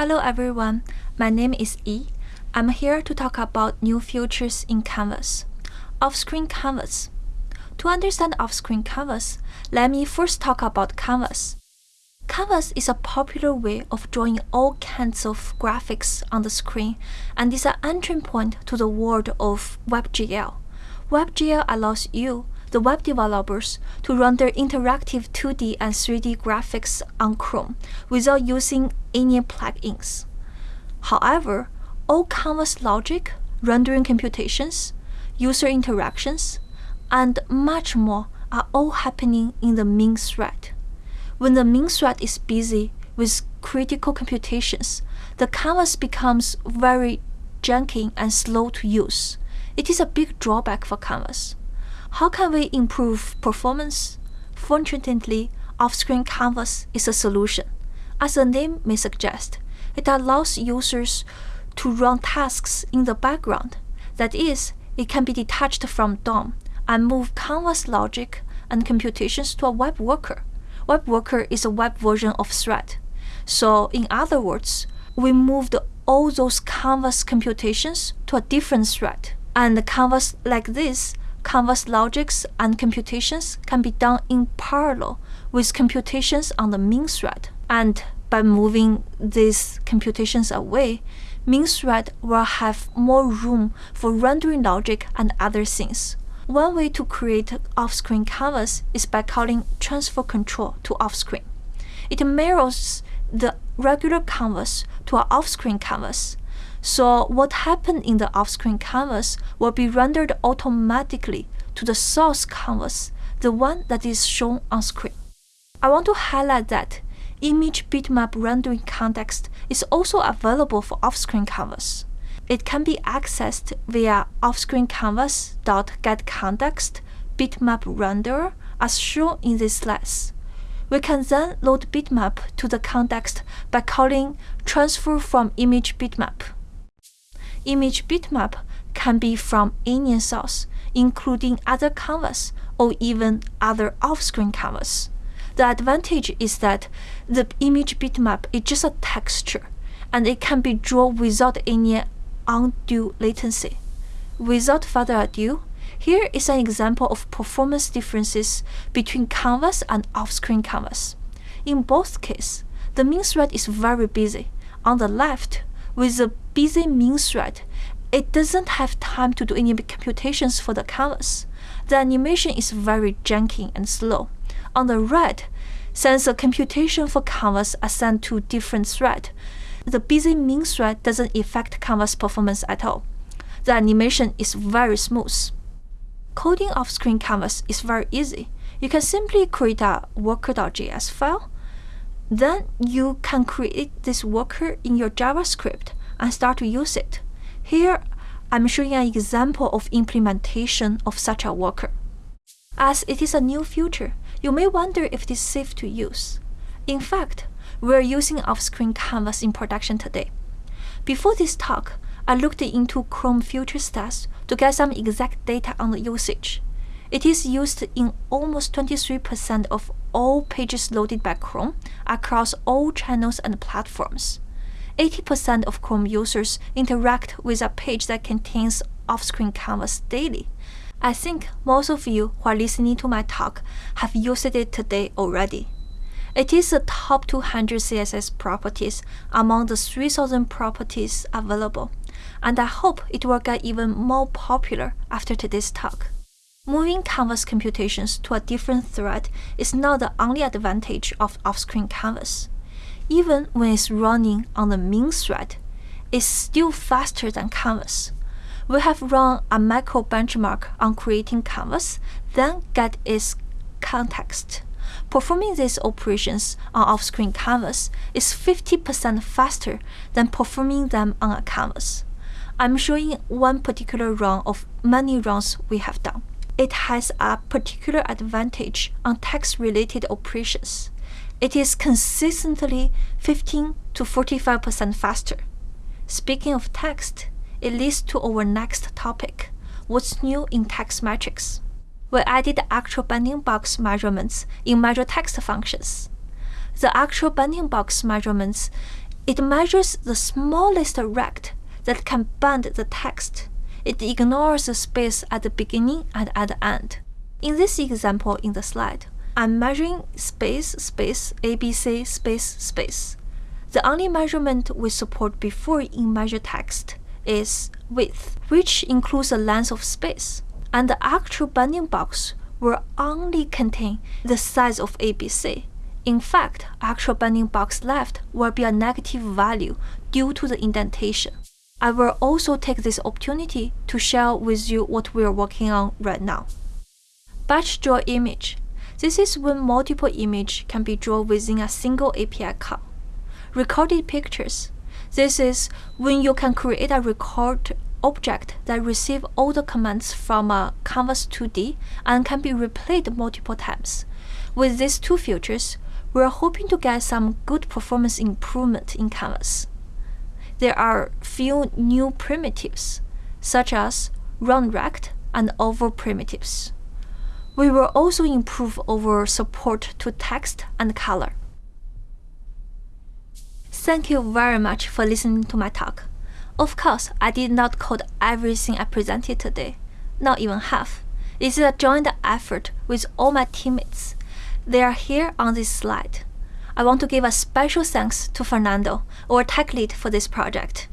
Hello everyone, my name is Yi. I'm here to talk about new features in Canvas. Off-screen Canvas. To understand off-screen Canvas, let me first talk about Canvas. Canvas is a popular way of drawing all kinds of graphics on the screen and is an entry point to the world of WebGL. WebGL allows you, the web developers, to run their interactive 2D and 3D graphics on Chrome without using any plugins. However, all canvas logic, rendering computations, user interactions, and much more are all happening in the main thread. When the main thread is busy with critical computations, the canvas becomes very janky and slow to use. It is a big drawback for Canvas. How can we improve performance? Fortunately, off-screen Canvas is a solution. As the name may suggest, it allows users to run tasks in the background. That is, it can be detached from DOM and move Canvas logic and computations to a web worker. Web worker is a web version of thread. So in other words, we moved all those Canvas computations to a different thread. And the Canvas like this, Canvas logics and computations can be done in parallel with computations on the main thread. And by moving these computations away, main thread will have more room for rendering logic and other things. One way to create off-screen canvas is by calling transfer control to off-screen. It mirrors the regular canvas to an off-screen canvas so what happened in the off-screen canvas will be rendered automatically to the source canvas, the one that is shown on screen. I want to highlight that image bitmap rendering context is also available for off-screen canvas. It can be accessed via off-screen canvas.getContext bitmap renderer as shown in this slides. We can then load bitmap to the context by calling transfer from image bitmap image bitmap can be from any source, including other canvas or even other off-screen canvas. The advantage is that the image bitmap is just a texture, and it can be drawn without any undue latency. Without further ado, here is an example of performance differences between canvas and off-screen canvas. In both cases, the main thread is very busy. On the left, with a busy main thread, it doesn't have time to do any computations for the canvas. The animation is very janky and slow. On the right, since the computation for canvas are sent to different thread, the busy main thread doesn't affect canvas performance at all. The animation is very smooth. Coding off-screen canvas is very easy. You can simply create a worker.js file then you can create this worker in your JavaScript and start to use it. Here, I'm showing an example of implementation of such a worker. As it is a new feature, you may wonder if it is safe to use. In fact, we're using off-screen canvas in production today. Before this talk, I looked into Chrome Feature Stats to get some exact data on the usage. It is used in almost 23% of all pages loaded by Chrome across all channels and platforms. 80% of Chrome users interact with a page that contains off-screen canvas daily. I think most of you who are listening to my talk have used it today already. It is the top 200 CSS properties among the 3000 properties available, and I hope it will get even more popular after today's talk. Moving canvas computations to a different thread is not the only advantage of off-screen canvas. Even when it's running on the main thread, it's still faster than canvas. We have run a macro benchmark on creating canvas, then get its context. Performing these operations on off-screen canvas is 50% faster than performing them on a canvas. I'm showing one particular run of many runs we have done it has a particular advantage on text-related operations. It is consistently 15 to 45% faster. Speaking of text, it leads to our next topic, what's new in text metrics. We added actual bounding box measurements in measure text functions. The actual bounding box measurements It measures the smallest rect that can bend the text. It ignores the space at the beginning and at the end. In this example in the slide, I'm measuring space, space, ABC, space, space. The only measurement we support before in measure text is width, which includes the length of space, and the actual bounding box will only contain the size of ABC. In fact, actual bounding box left will be a negative value due to the indentation. I will also take this opportunity to share with you what we are working on right now. Batch draw image. This is when multiple images can be drawn within a single API call recorded pictures. This is when you can create a record object that receive all the commands from a Canvas 2D and can be replayed multiple times. With these two features, we're hoping to get some good performance improvement in Canvas. There are few new primitives, such as round rect and oval primitives. We will also improve our support to text and color. Thank you very much for listening to my talk. Of course, I did not code everything I presented today, not even half. This is a joint effort with all my teammates. They are here on this slide. I want to give a special thanks to Fernando, our tech lead for this project.